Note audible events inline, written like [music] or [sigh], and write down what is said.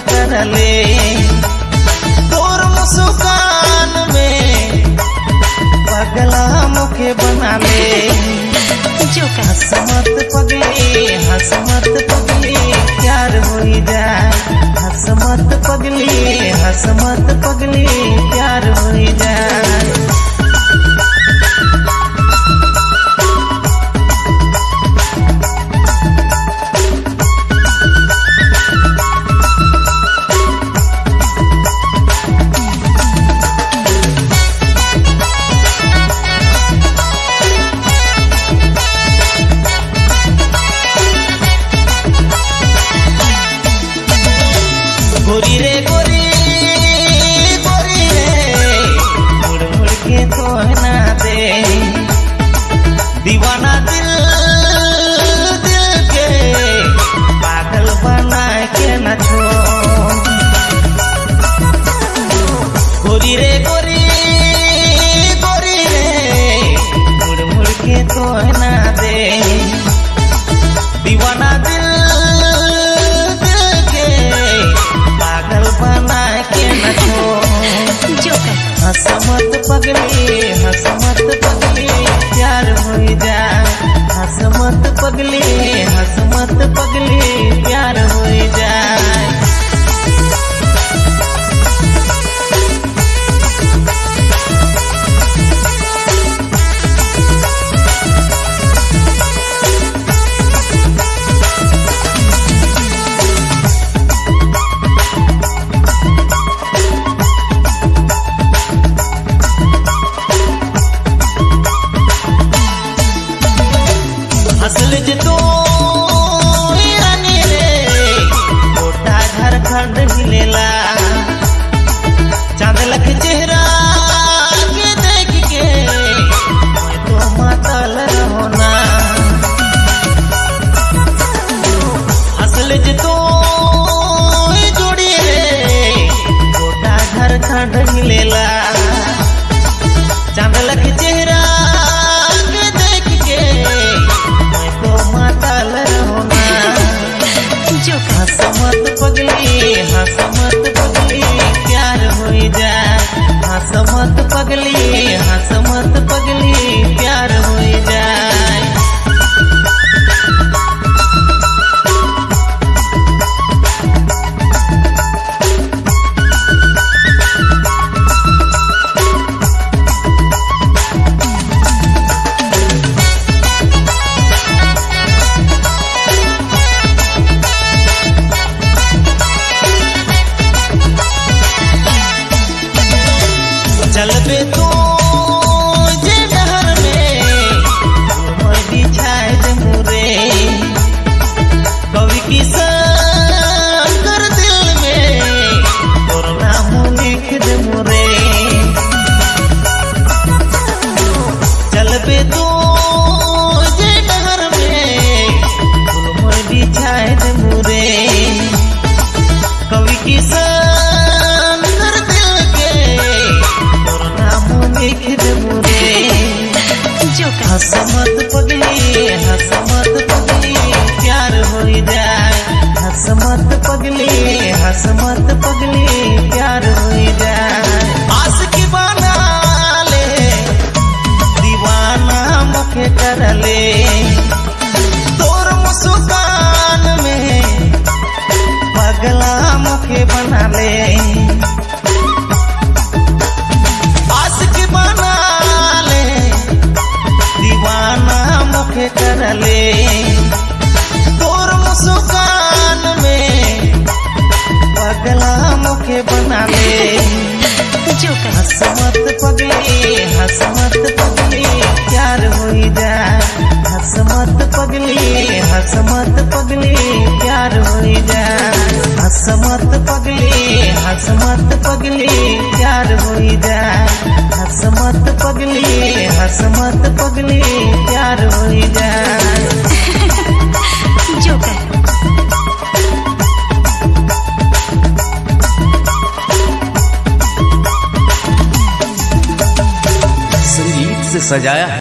मुखे करले तोर मुस्कान में पगला मुखे बना ले जो हसमत पगली हसमत पगले प्यार हो जा। हसमत पगली हसमत पगले प्यार हो जाए हसमत पगली प्यार हो जाए हसमत पगली। हसल घर तो गोटा झारखंड मिलेला चाँद लख चेहरा के पगली हसमत पगले प्यार आस की बना ले दीवाना मुखे कर ले। तोर मुस्कान हसमत पगली, प्यार हो जाए हसमत पगली हसमत पगली, प्यार हो जाए हसमत पगली हसमत पगली, प्यार हो जाए हसमत पगली हसमत पगली, प्यार हो जा। [laughs] जो का सजाया है।